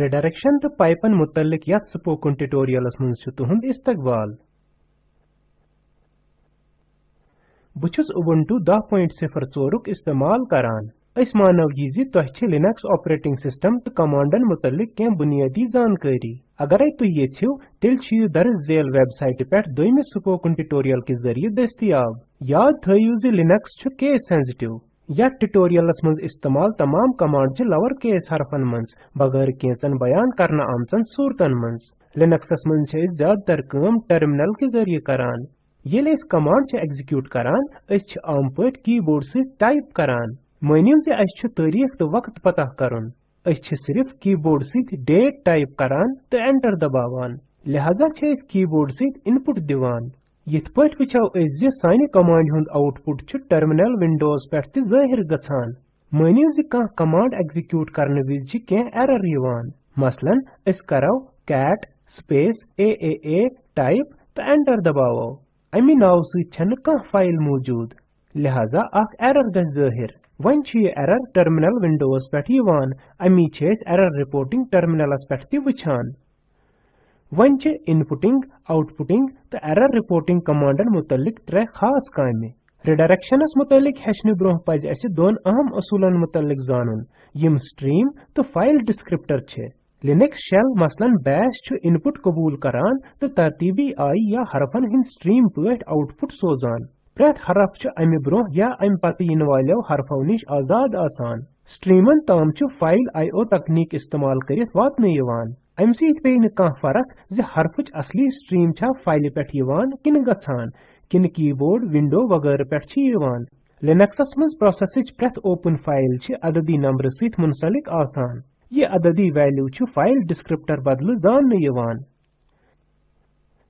Redirection to pipeन मुतल्लिक यथ spoken tutorials मंज तुहुंद इस्तकबाल बह छुस Ubuntu 10.04 उक इस्तेमाल करान अस मानव यह जि तोह Linux ऑपरेटिंग सिस्टम तो कमांडन मुतल्लिक कें बुनियादी जानकारी अगर तुह यछिव तेल यह दर्ज झेल वेबसाइट पेठ दोइमिस स्पोकन ट्यूटोरियल के ज़रिए दस्तियाब याद Linux छु केस सेंसिटिव यथ ट्यूटोरियलस मंज इस्तेमाल तमाम कमांड छ लोअर केस हरफन मंज बगैर केचन बयान करना आमचन सूरतन मंज लिनक्सस मंज छ ज़्यादातर काम टर्मिनल के ज़रिए करान। येले इस कमांड छ एग्जीक्यूट करान अस आम पट कीबोर्ड से टाइप करान। मानिव जे अस तारीख तो वक्त पता अस छ सिर्फ़ कीबोर्ड से डेट टाइप करान तो एंटर दबावान। लिहाजा छ इस कीबोर्ड से इनपुट दिवान। यिथ वचो अस जे सानि कमांड हुंद आउटपुट टर्मिनल विंडोज़ ते ज़ाहिर गछान मानिव जे कह कमांड एग्जीक्यूट करने विज छ के एरर यवान मसलन अस करो कैट स्पेस aaa टाइप तो एंटर दबावो अमि नाव सि कह फ़ाइल मौजूद लिहाजा अख एरर गछ ज़ाहिर one error terminal Windows Peth यवान अमि एरर रिपोर्टिंग टर्मिनलस ते वछान छ इनपुटिंग आउटपुटिंग तो एरर रिपोर्टिंग कमांडन मुतलिक त्रे खास कामे रिडायरेक्शनस मुतलिक हेचने ब्रोह पज दोन अहम असूलन मुतलिक जानन। यम स्ट्रीम तो फ़ाइल डिस्क्रिप्टर छ। लिनक्स शेल मसलन बैश छ इनपुट कबूल करान तो तरतीबी आई या हरफन हिंद स्ट्रीम पट आउटपुट सोजान प्रत हरफ छ अमि ब्रोह या अम पत इन वालो हरफो निश आज़ाद आसान। स्ट्रीमन ताम छ फ़ाइल आईओ तकनीक इस्तेमाल करित वातने अमि सत पे कह फ़र्क असली स्ट्रीम छा फ़ाइल यवान किन गछान किन कीबोर्ड विंडो वगैरह पे लिनक्सस मंज प्रोसेसच प्रथ ओपन फ़ाइल अददी नंबर सत मुंसलिक आसान ये अददी वैल्यू फ़ाइल डिस्क्रिप्टर बदल जान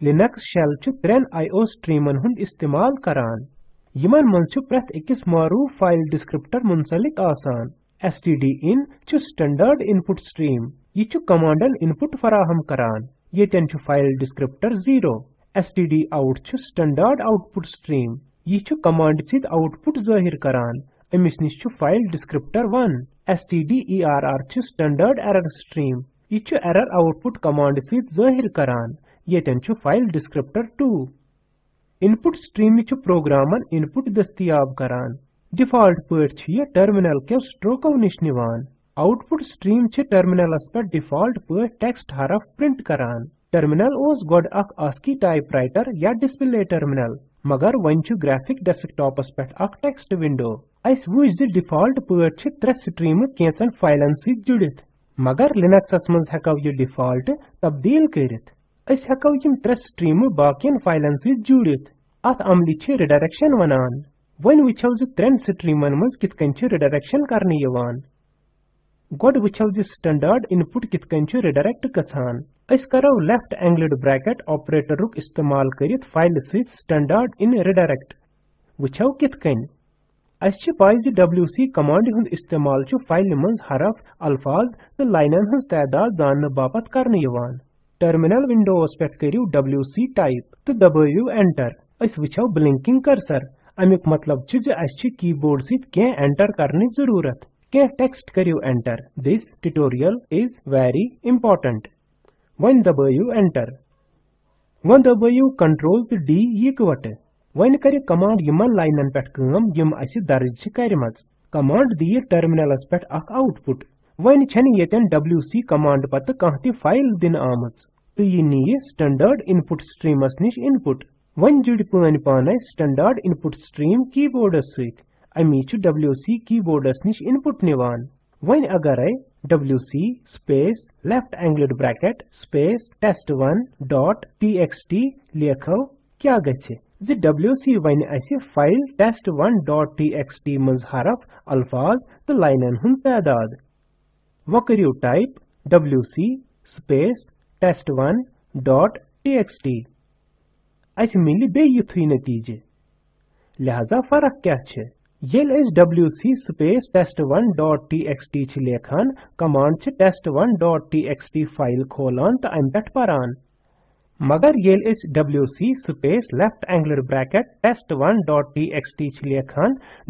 लिनक्स शेल त्रेन आईओ स्ट्रीमन हुंद इस्तेमाल करान यमन मंज प्रथ अकिस मारूफ फ़ाइल डिस्क्रिप्टर मुंसलिक आसान stdin स्टैंडर्ड इनपुट स्ट्रीम यह कमांडन इनपुट फराहम करान। येतन फ़ाइल डिस्क्रिप्टर 0 stdout छु स्टैंडर्ड आउटपुट स्ट्रीम यह कमांड सित आउटपुट ज़ाहिर करान। अमिस निश फ़ाइल डिस्क्रिप्टर 1 stderr छु स्टैंडर्ड एरर स्ट्रीम यह एरर आउटपुट कमांड सित ज़ाहिर करान। येतन फ़ाइल डिस्क्रिप्टर 2 इनपुट स्ट्रीम छु प्रोग्रामन इनपुट दस्तियाब करान। डिफ़ॉल्ट यह टर्मिनल के स्ट्रोको निश निवान। आउटपुट स्ट्रीम छ टर्मिनलस पे डिफ़ॉल्ट पे टेक्स्ट हरफ प्रिंट करान। टर्मिनल ओस गोड अख ASCII टाइपराइटर या डिस्प्ले टर्मिनल, मगर छ ग्राफिक डेस्कटॉपस पे अख टेक्स्ट विंडो। अस वुज द डिफ़ॉल्ट पे छ स्ट्रीम केचन फाइलन सी जुड़ित। मगर लिनक्सस मज हकव ये डिफ़ॉल्ट तब्दील करित। अस हकव यम त्रे स्ट्रीम बाकियन फाइलन सी जुड़ित। अत अमली छ रिडायरेक्शन वनान। वन वुचो ज त्रेन स्ट्रीमन मज कित कन छ रिडायरेक्शन करने यवान। गोड वुचो ज स्टैंडर्ड इनपुट कित छ रिडायरेक्ट अस करो लेफ़्ट एंगल्ड ब्रैकेट ऑपरेटरुक इस्तेमाल करित फ़ाइल स्टैंडर्ड इन रिडायरेक्ट वुचो कित कन अस छ पाइ ज wc कमांड हुंद इस्तेमाल फ़ाइल मंज हरफ अल्फाज तो लाइनन हंस तादाद जानने बापत करने यवान टर्मिनल विंडोस पेट करियो wc टाइप तो दबाइयो एंटर अस वुचो ब्लिंकिंग कर्सर अमिक मतलब छ ज अस छ कीबोर्ड एंटर करने ज़रूरत के टेक्स्ट करियो enter. This tutorial is very important one दबाइयो एंटर वन दबाइयो कंट्रोल तो डी यकवट वन कर कमांड यमन लाइनन पे काम यम अस दर्ज करमज कमांड दिए टर्मिनलस पे अख आउटपुट वन छन यतन wc कमांड पत कह ति फ़ाइल दिन आमज तो यह नी स्टैंडर्ड इनपुट स्ट्रीमस निश इनपुट वन जुड़ पान पान स्टैंडर्ड इनपुट स्ट्रीम कीबोर्डस अमी छु wc कीबोर्डस निश इनपुट निवान वन अगरै wc space left angled bracket space test1 dot txt लेखो क्या गछे ज wc वन असे फ़ाइल test1 डॉट txt मज हरफ अल्फाज तो लाइनन हुन तादाद वो करियो type wc space test1 dot txt अस मिली बे युथुई नतीजे लिहाजा फ़र्क क्या येल अस wc स्पेस test1.txt छ कमांड छ test1.txt फ़ाइल खोलान त अम परान। मगर येल अस wc space left angled bracket test1.txt छ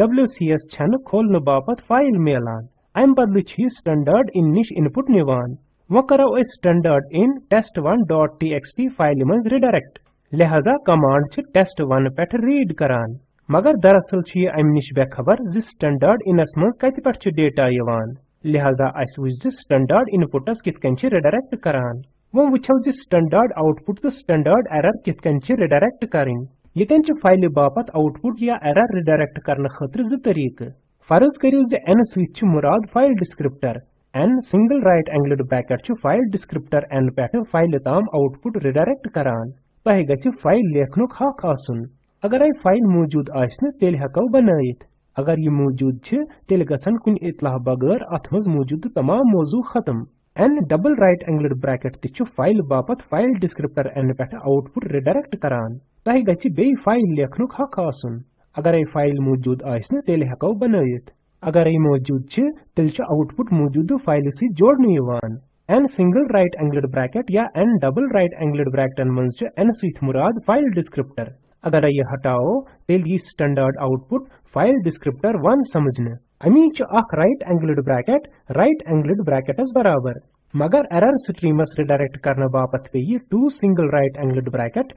wcs छन खोलन बापत फ़ाइल मेलान। अम बदल छ स्टैंडर्ड इन निश इनपुट निवान। वो करो अस स्टैंडर्ड इन test1.txt फ़ाइल मज रिडायरेक्ट लिहाजा कमांड छ test1 पेठ रीड करान। मगर दरअसल छ अमि निश बेखबर जि स्टैंडर्ड इनस मज कत छ डेटा यवान लिहाजा अस वुच जि स्टैंडर्ड इनपुटस कित कन रिडायरेक्ट करान वो वुचो जि स्टैंडर्ड आउटपुट तो स्टैंडर्ड एरर कित कन रिडायरेक्ट करिन यतन छ फ़ाइल बापत आउटपुट या एरर रिडायरेक्ट करने खतर ज तरीक फ़र्ज़ करियो जे छ मुराद file descriptor n single right angled bracket छ फ़ाइल डिस्क्रिप्टर n पेठ फ़ाइल ताम आउटपुट रिडायरेक्ट करान तह गछ फ़ाइल लेखनुक हक आसन अगर आई फ़ाइल मौजूद आसन तेल हको बनायित अगर ये मौजूद छ तेल गसन कुन बगैर अथ मज मौजूद तमाम मौजू खत्म n double right angled bracket ति फ़ाइल बापत फ़ाइल डिस्क्रिप्टर n पेठ आउटपुट रिडायरेक्ट करान तह गछ बे फ़ाइल लेखनुक हक आसन अगर आई फ़ाइल मौजूद आसन तेल हको बनायित अगर आई मौजूद छ तेल छ आउटपुट मौजूद फ़ाइल से जोड़ने यवान n single right angled bracket या एन डबल राइट एंगल्ड ब्रैकेटन मज छ n सित मुराद फ़ाइल डिस्क्रिप्टर अगर यह हटाओ तेल यह स्टैंडर्ड आउटपुट फ़ाइल डिस्क्रिप्टर 1 समझने। अमी छ अख right angled bracket right angled ब्रैकेटस बराबर। मगर एरर स्ट्रीमस रिडायरेक्ट करने बापत पे ये two single right angled bracket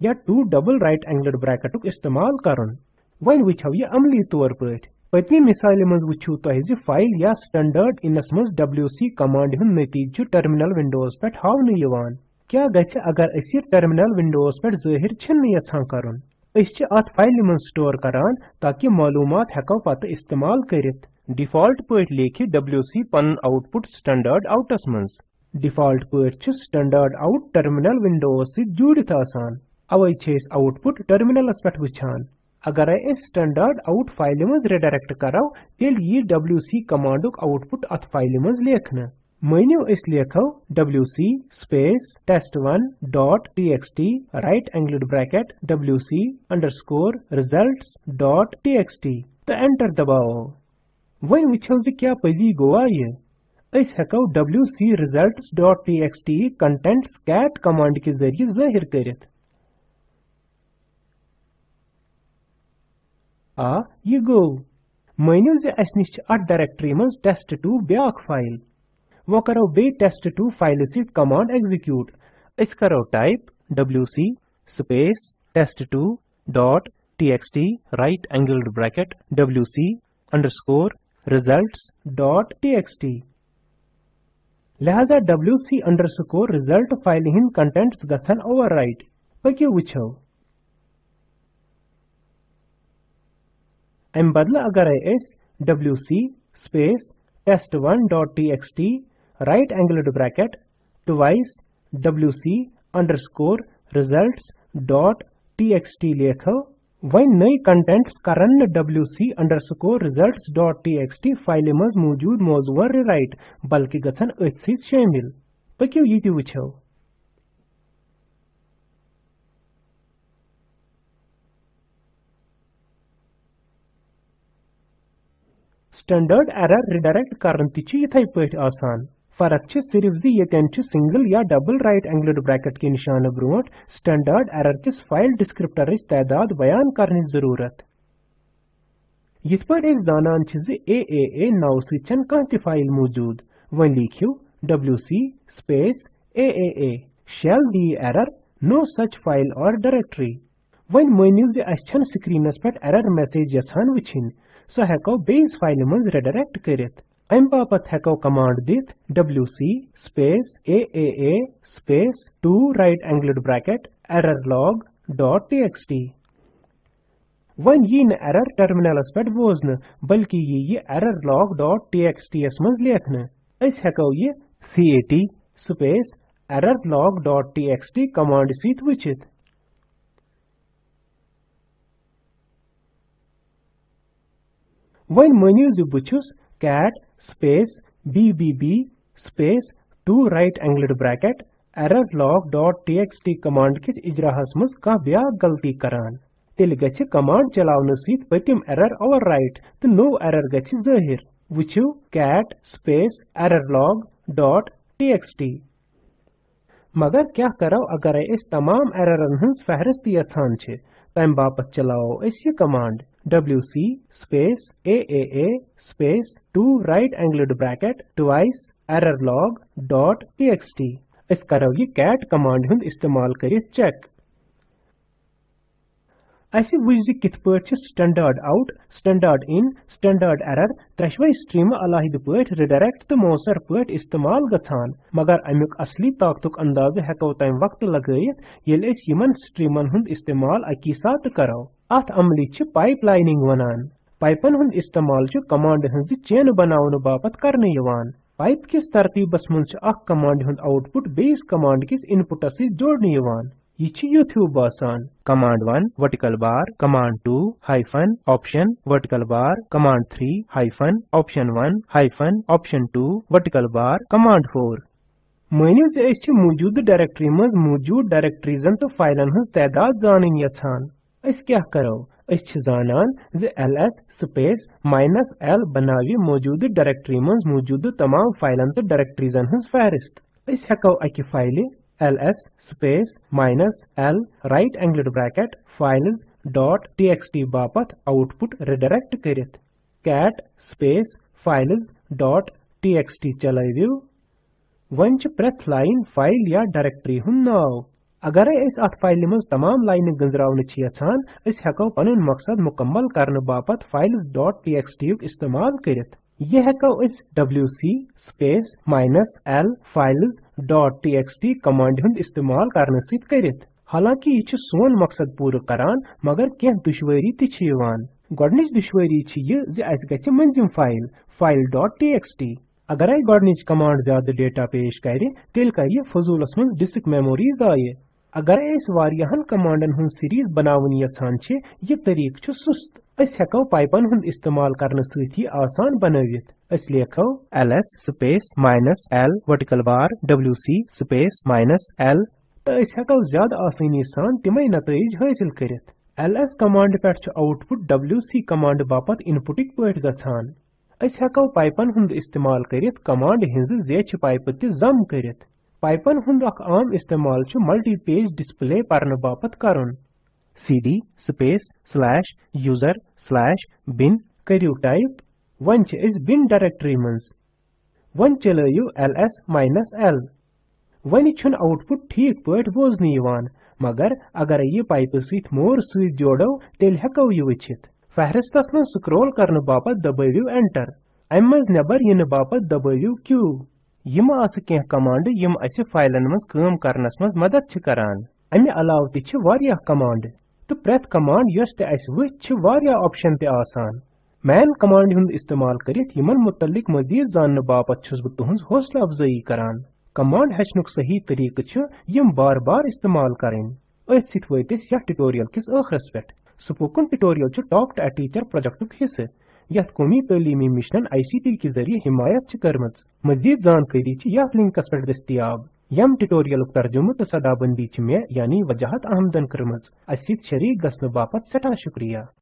या टू डबल राइट एंगल्ड ब्रैकेटुक इस्तेमाल करन वन वुछो ये अमली तौर पठ पत्नी मिसाल मज वुछो तह फ़ाइल या स्टैंडर्ड इनस मज डब्ल्यूसी कमांड हुन नतीज टर्मिनल विंडोज़ पे हावन क्या गछ अगर अस टर्मिनल विंडोस पे ज़ाहिर छन यछान करन? अस अत फ़ाइल मज स्टोर करान ताकि मालूमात हेको पत इस्तेमाल करित। डिफ़ॉल्ट पट लेखि डब्ल्यूसी पन आउटपुट स्टैंडर्ड आउटस मज डिफ़ॉल्ट पट स्टैंडर्ड आउट टर्मिनल विंडोस से जुड़ित आसान। अवै छेस आउटपुट टर्मिनलस पे वुछान अगर अस स्टैंडर्ड आउट फ़ाइल मज रिडायरेक्ट करो तेल यी डब्ल्यूसी कमांडुक आउटपुट अत फ़ाइल मज लेखन। मानियो अस लेखो wc space test1 dot txt right angled bracket wc underscore results dot txt तो एंटर दबाओ। वन वुछो जे क्या पजी गोआ ये? अस हेको wc results dot txt contents cat command के ज़रिए ज़ाहिर करित। आ, ये गो। मानियो जे अस निश अट डायरेक्टरी मज test2 ब्याक फ़ाइल वो करो बे test2 फ़ाइल से कमांड एग्जीक्यूट अस करो type wc space test2 dot txt right angled bracket wc underscore results dot txt लिहाजा wc अंडरस्कोर result फ़ाइल हिन कंटेंट्स गछन ओवरराइट पक्यो वुछो अम बदला अगर अस wc space test1 dot txt right angled bracket twice wc underscore results dot txt लेखो वही नई कंटेंट्स करन wc underscore results dot txt file मज मौजूद मौजूद राइट बल्कि गछन अथ शामिल पक्यो ये ति वुछो स्टैंडर्ड एरर रिडायरेक्ट करन ति पठ आसान फ़र्क छ सिर्फ़ जी यतन छ सिंगल या डबल राइट एंगल्ड ब्रैकेट के निशान ब्रोट स्टैंडर्ड एरर किस फ़ाइल डिस्क्रिप्टर तादाद बयान करने ज़रूरत? पर एक जानन छ जे AAA नाव सिचन कह फ़ाइल मौजूद। वन लिखियो C space AAA shall the error, no such file or directory वन मानियो जे अस छन स्क्रीनस पे एरर मैसेज यछान वछिन सो हेको बेस फ़ाइल मज रिडायरेक्ट करित। अम बापत हेको कमांड दित wc स्पेस aaa स्पेस 2 right angled bracket errorlog dot txt. वन ये न एरर टर्मिनलस पे बोजन बल्कि ये ये errorlog dot txt यस मज लेखन अस हेको ये cat स्पेस errorlog dot txt कमांड सीत वचित। वन मनियो जो cat space bbb space 2 right angled bracket errorlog.txt command किस इजराहस मज कह ब्या गलती करान तेल गछ कमांड चलावन सीत पतिम एरर ओवरराइट तो नो एरर गछ ज़ाहिर वुचु cat space errorlog.txt मगर क्या करो अगर इस तमाम एररन हंस फहरिस्त यछान छ तम बापत चलाओ इस ये command wc space aaa space 2 right angled bracket twice errorlog.txt अस करो ये cat कमांड हुंद इस्तेमाल करित चेक अस वुज कित पट standard out standard in standard error त्रेशवई stream अलहद पट रिडायरेक्ट तो मौसर पट इस्तेमाल गछान मगर अमुक असली ताकतुक अंदाज हेको तम वक्त लगयत येल अस यमन स्ट्रीमन हुंद इस्तेमाल अकी साथ करो अथ अमली छ पाइपलाइनिंग वनान। पाइपन हुंद इस्तेमाल छ कमांड हंज चेन बनावन बापत करने यवान। पाइप किस तरतीबस अख कमांड हुंद आउटपुट बेस कमांड किस इनपुटस सि जोड़ने यवान। यह छ युथ्यू बासान command 1 vertical bar, command 2 hyphen, option, vertical bar, command 3 hyphen, option 1 hyphen, option 2 vertical bar, command 4 मानियो जे मौजूद डायरेक्टरी मज मौजूद डायरेक्टरीजन तो फाइलन हंज तादाद जानन यछान अस क्या करो? अस जानान ज ls स्पेस माइनस l बनावि मौजूद डायरेक्टरी मज मौजूद तमाम फाइलन तो डायरेक्टरीजन हंस फहरिस्त। अस हेको अकि file ls space minus l right angled bracket files dot txt बापत आउटपुट रिडायरेक्ट करित। cat space files dot txt चलाइविव वन प्रथ लाइन फ़ाइल या डायरेक्टरी हुन नाव अगर अस अत फ़ाइल मज तमाम लाइन गंजरावन यछान अस हेको पनुन मकसद मुकम्मल करने बापत files.txt युक इस्तेमाल करित। यह हेको अस wc space minus l files.txt command हुंद इस्तेमाल करने सित करित। हालाँकि यह सोन मकसद पूरा करान, मगर कह दुश्वारी ति यवान गोडनिच दुश्वारी यह ज अस गछ मंजिम फ़ाइल file.txt अगर गोडनिच कमांड ज़्यादा डेटा पेश करे तेल कर यह फजूलस मज डिस्क मेमोरी जाये अगर अस वारियाहन कमांडन हुन सीरीज़ बनावन यछान छ यह तरीक छ सुस्त। अस हेको पाइपन हुन इस्तेमाल करने सती आसान बनावित अस लेखो ls space minus l vertical bar wc space minus l तो अस हेको ज़्यादा आसानी सान तिमय नतज हासिल करित ls कमांड पेट छ आउटपुट wc कमांड बापत इनपुटिक पट गछान अस हेको पाइपन हुन इस्तेमाल करित कमांड हिंज जेछ पाइप ति जम करित पाइपन हुंद अख आम इस्तेमाल छु मल्टी पेज डिस्प्ले परन बापत करन cd space slash user slash bin करियो टाइप वन छ इस bin डायरेक्टरी मंज वन चलयु ls माइनस l वन छुन आउटपुट ठीक पट बोजन यवान मगर अगर ये पाइप सहित मोर सहित जोड़ो, तेल हेको यह वचित फहरिस्तस स्क्रॉल करने बापत दबाइयो एंटर अम मज नेबर इन बापत दबाइयो q यम आस कमांड, यम अस फाइलन मज, काम करनस मज, मदद छ करान। कमांड। तो प्रेथ कमांड यस ते मैन कमांड हुंद इस्तेमाल करित यमन मजीद जानने बापत छुस तुहंज हौसला अफजाई करान। कमांड हेचनुक सही तरीक यम बार बार इस्तेमाल करें अथ सित वतिस यथ ट्यूटोरियल किस आखरस spoken tutorial talk to teacher प्रोजेक्टुक हिस्से। यथ कौमी तलीमी मिशन आईसीटी के ज़रिए हिमायत कर्म मजीद जानकारी यथ लिंकस पे दस्तियाब यम ट्यूटोरियल तर्जुम तो सदाबंदी मे यानी वजाहत अहमदन कर्म अत शरीक गसन बापत सठा शुक्रिया